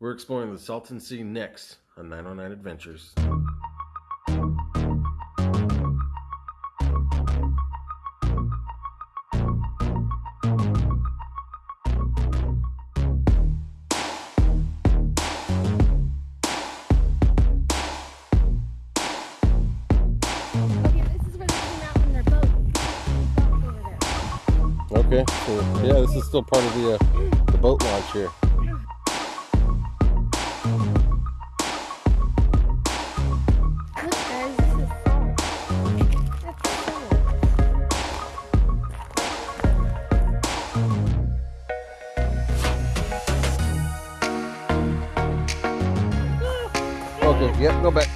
We're exploring the Salton Sea next on 909 Adventures. Okay, this is where they came out in their boat. Dock over there. Okay, so yeah, this is still part of the, uh,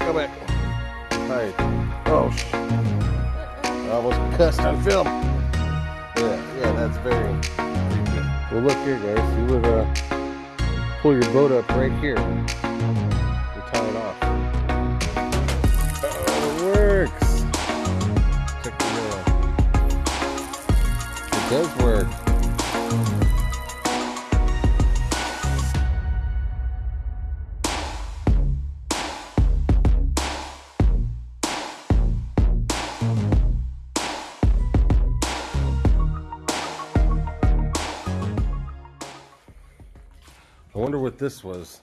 go back. Alright. Oh, sh- I almost cussed on film. Yeah, yeah, that's very creepy. Well, look here, guys. You would uh, pull your boat up right here and tie it off. Oh, it works. Check the uh, It does work. I wonder what this was.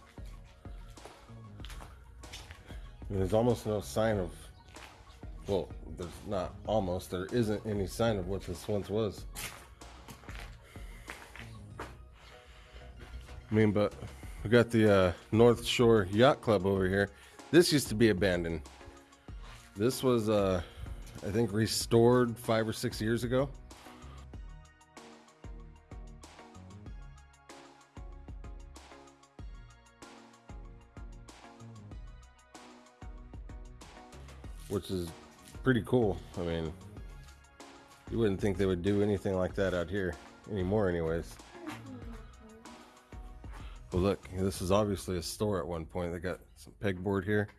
There's almost no sign of. Well, there's not almost. There isn't any sign of what this once was. I mean, but we got the uh, North Shore Yacht Club over here. This used to be abandoned. This was, uh, I think, restored five or six years ago. Which is pretty cool. I mean, you wouldn't think they would do anything like that out here anymore, anyways. Well, look, this is obviously a store at one point. They got some pegboard here.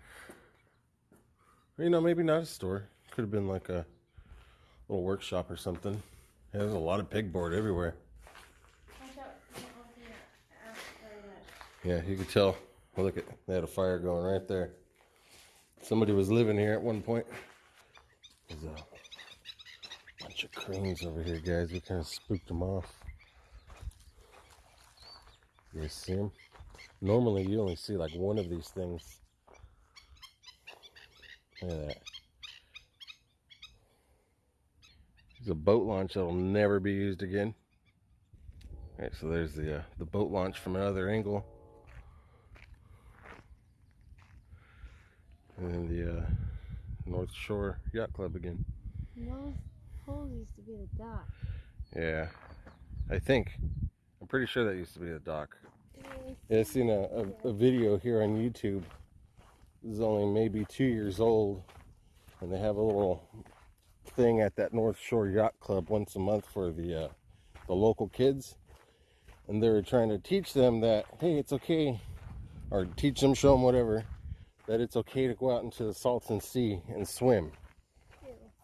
Or, you know, maybe not a store. Could have been like a little workshop or something. Yeah, there's a lot of pegboard everywhere. Yeah, you could tell. Look at they had a fire going right there. Somebody was living here at one point. There's a bunch of cranes over here, guys. We kind of spooked them off. You see them? Normally, you only see like one of these things. Look at that. It's a boat launch that'll never be used again. All right, so there's the uh, the boat launch from another angle. And then the uh, North Shore Yacht Club again. Those poles used to be the dock. Yeah, I think. I'm pretty sure that used to be the dock. Yeah, I seen a, a, a video here on YouTube. This is only maybe two years old, and they have a little thing at that North Shore Yacht Club once a month for the uh, the local kids, and they're trying to teach them that hey, it's okay, or teach them, show them whatever, that it's okay to go out into the Salton Sea and swim.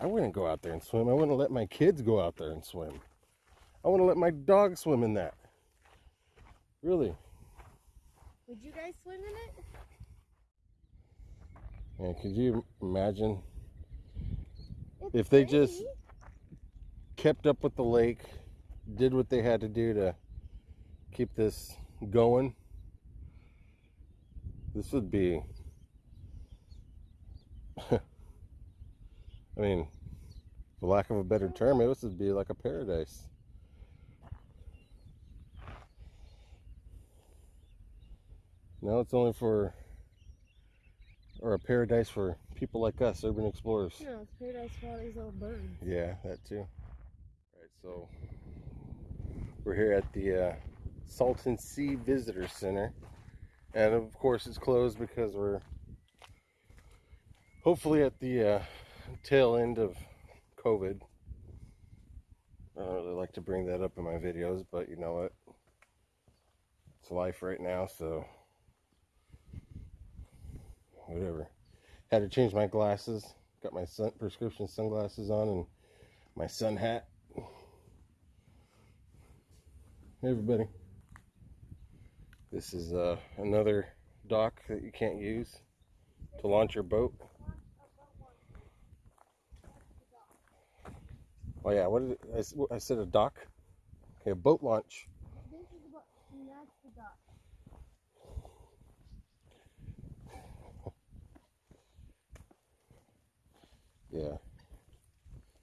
I wouldn't go out there and swim. I wouldn't let my kids go out there and swim. I wouldn't let my dog swim in that. Really. Would you guys swim in it? Yeah, could you imagine It's If they just- kept up with the lake, did what they had to do to keep this going? This would be I mean, for lack of a better term, it would be like a paradise. Now it's only for, or a paradise for people like us, urban explorers. No, it's paradise for all these little birds. Yeah, that too. Right, so we're here at the uh, Salton Sea Visitor Center, and of course it's closed because we're hopefully at the uh, tail end of COVID. I don't really like to bring that up in my videos, but you know what? It's life right now, so whatever. Had to change my glasses. Got my sun prescription sunglasses on and my sun hat. Hey everybody. This is uh, another dock that you can't use to launch your boat. Oh yeah, what did it, I, I said a dock? Okay, a boat launch. This is and that's the dock. Yeah.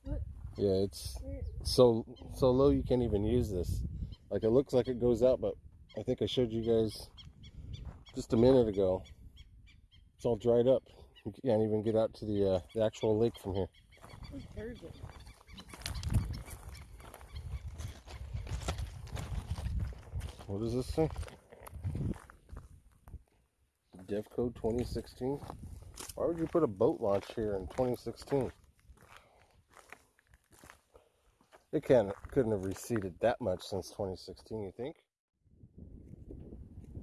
What? Yeah, it's so so low you can't even use this. Like it looks like it goes out, but I think I showed you guys just a minute ago. It's all dried up. You can't even get out to the uh, the actual lake from here. Who's Thursday? What does this say? Devco 2016. Why would you put a boat launch here in 2016? It can't couldn't have receded that much since 2016, you think?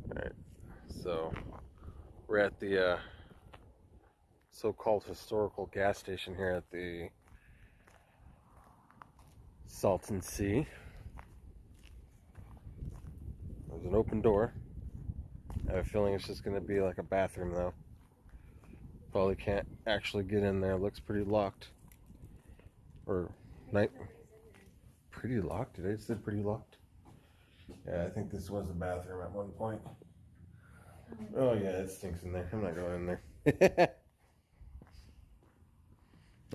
Alright, so we're at the uh, so-called historical gas station here at the Salton Sea. There's an open door. I have a feeling it's just going to be like a bathroom, though. Probably can't actually get in there. Looks pretty locked. Or night. Pretty locked? Did I say pretty locked? Yeah, I think this was a bathroom at one point. Oh yeah, it stinks in there. I'm not going in there.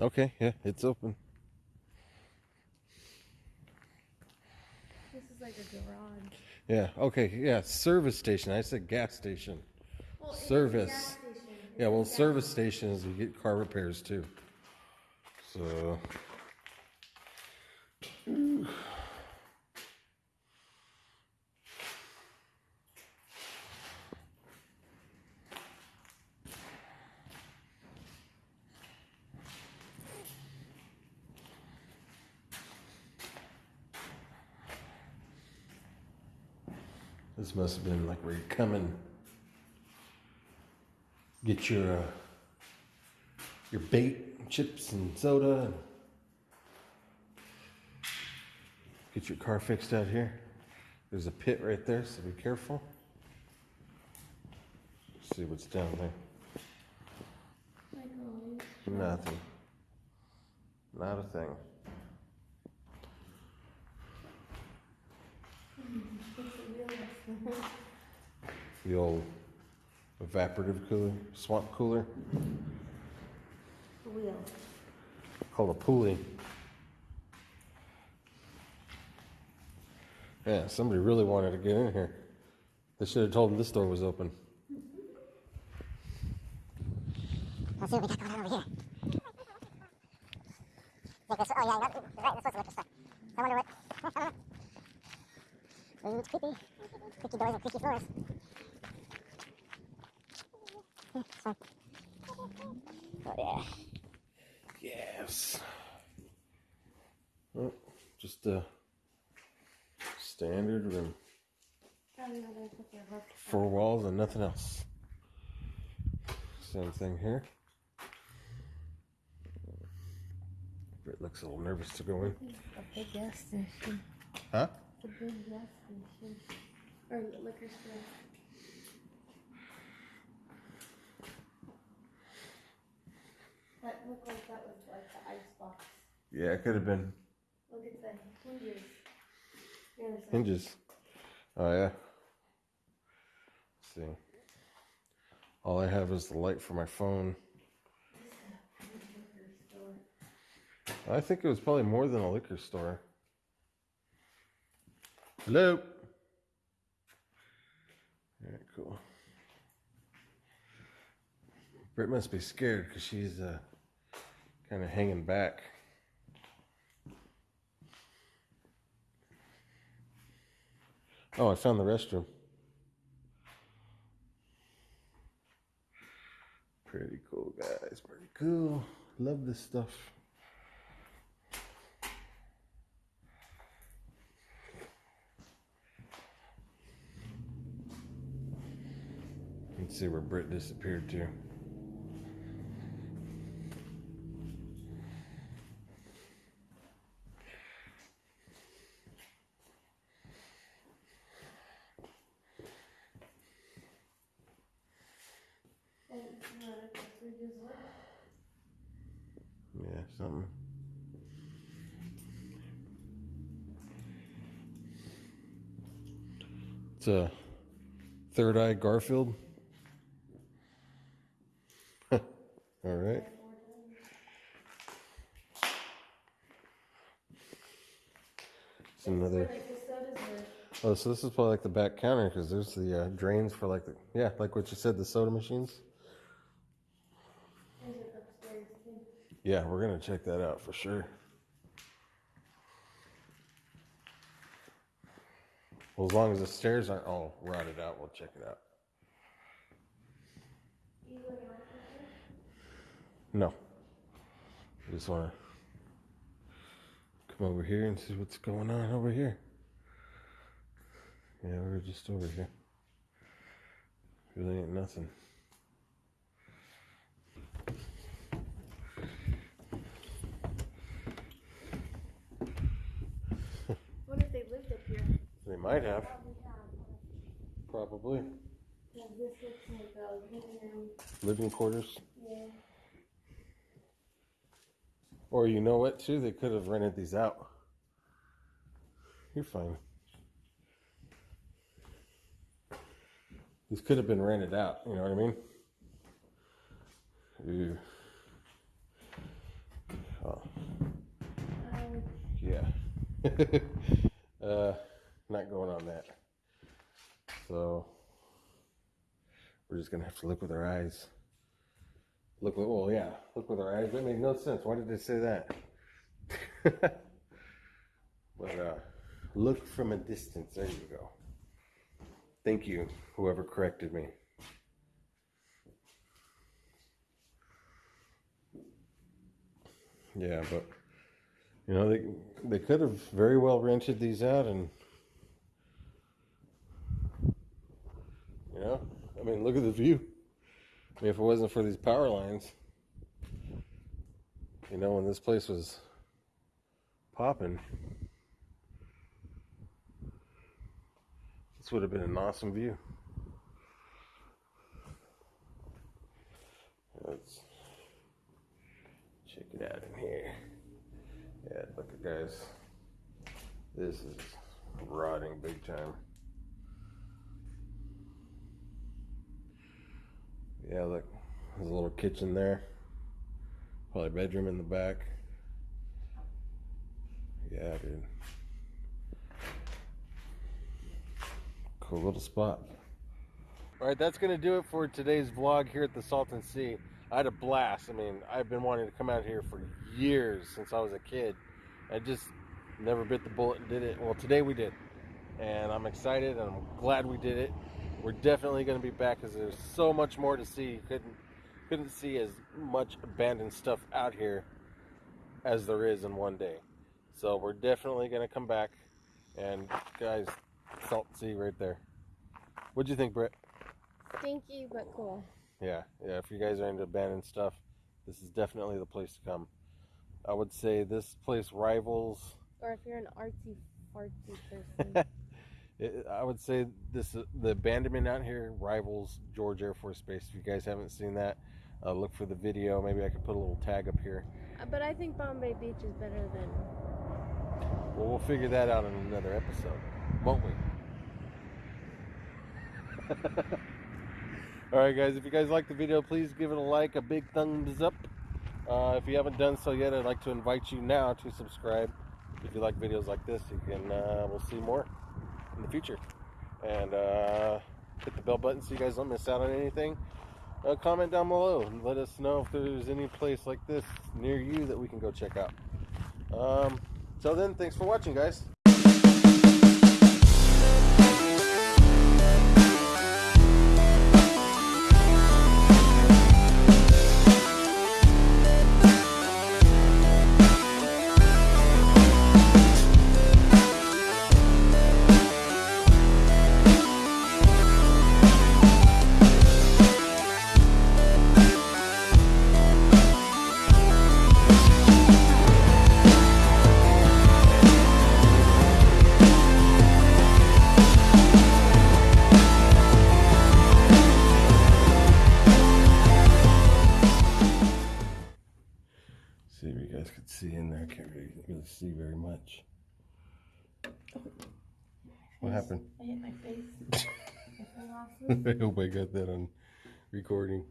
okay, yeah, it's open. This is like a garage. Yeah, okay, yeah, service station. I said gas station. Well, Service. gas station. Yeah, well, service stations you get car repairs too. So this must have been like where you come and get your uh, your bait, chips, and soda, and get your car fixed out here. There's a pit right there, so be careful. see what's down there. Nothing. Not a thing. It's a real restaurant. The old evaporative cooler, swamp cooler, The wheel. called a pulley. Yeah, somebody really wanted to get in here. They should have told them this door was open. Let's see what we got going on over here. Yeah, this, oh yeah, that, right, this was the liquor store. I wonder what. I don't know. Ooh, it's creepy. Creaky doors and creaky floors. Oh yeah. Yes. Just a standard room. Probably not gonna put their hook. Four walls and nothing else. Same thing here. Britt looks a little nervous to go in. A big gas station. Huh? A big gas station. Or liquor store. Looked like that was like the ice box. Yeah, it could have been Look at the hinges. The hinges. Oh yeah. Let's see. All I have is the light for my phone. I think it was probably more than a liquor store. Hello. Alright, cool. Britt must be scared because she's uh, kind of hanging back. Oh, I found the restroom. Pretty cool, guys. Pretty cool. Love this stuff. Let's see where Britt disappeared to. something. It's a third eye Garfield. All right. It's another. Oh, so this is probably like the back counter because there's the uh, drains for like the yeah, like what you said, the soda machines. Yeah, we're gonna check that out for sure. Well, as long as the stairs aren't all rotted out, we'll check it out. No. I just want to come over here and see what's going on over here. Yeah, we're just over here. Really ain't nothing. What if they lived up here? They might have. Probably. Yeah, this looks like a living room. Living quarters. Yeah. Or you know what, too? They could have rented these out. You're fine. These could have been rented out. You know what I mean? Ooh. Oh, Um, yeah. uh, not going on that. So we're just gonna have to look with our eyes. Look with well, yeah, look with our eyes. That made no sense. Why did they say that? but uh, look from a distance. There you go. Thank you, whoever corrected me. Yeah, but you know they they could have very well rented these out and you know I mean look at the view. I mean if it wasn't for these power lines, you know when this place was popping, this would have been an awesome view. Let's check it out in here. Yeah, look at guys. This is rotting big time. Yeah, look. There's a little kitchen there. Probably bedroom in the back. Yeah, dude. Cool little spot. All right, that's going to do it for today's vlog here at the Salton Sea. I had a blast. I mean, I've been wanting to come out here for years since I was a kid. I just never bit the bullet and did it. Well, today we did. And I'm excited and I'm glad we did it. We're definitely going to be back because there's so much more to see. You couldn't, couldn't see as much abandoned stuff out here as there is in one day. So we're definitely going to come back. And guys, Salton Sea right there. What'd you think, Britt? stinky but cool. Yeah, yeah. If you guys are into abandoned stuff, this is definitely the place to come. I would say this place rivals. Or if you're an artsy fartsy person. It, I would say this the abandonment out here rivals George Air Force Base. If you guys haven't seen that, uh, look for the video. Maybe I could put a little tag up here. Uh, but I think Bombay Beach is better than. Well, we'll figure that out in another episode, won't we? All right, guys. If you guys like the video, please give it a like, a big thumbs up. Uh, if you haven't done so yet, I'd like to invite you now to subscribe. If you like videos like this, you can. Uh, we'll see more in the future, and uh, hit the bell button so you guys don't miss out on anything. Uh, comment down below and let us know if there's any place like this near you that we can go check out. Um, so then, thanks for watching, guys. see if you guys could see in there. I can't really, really see very much. What happened? I hit my face. I hope I got that on recording.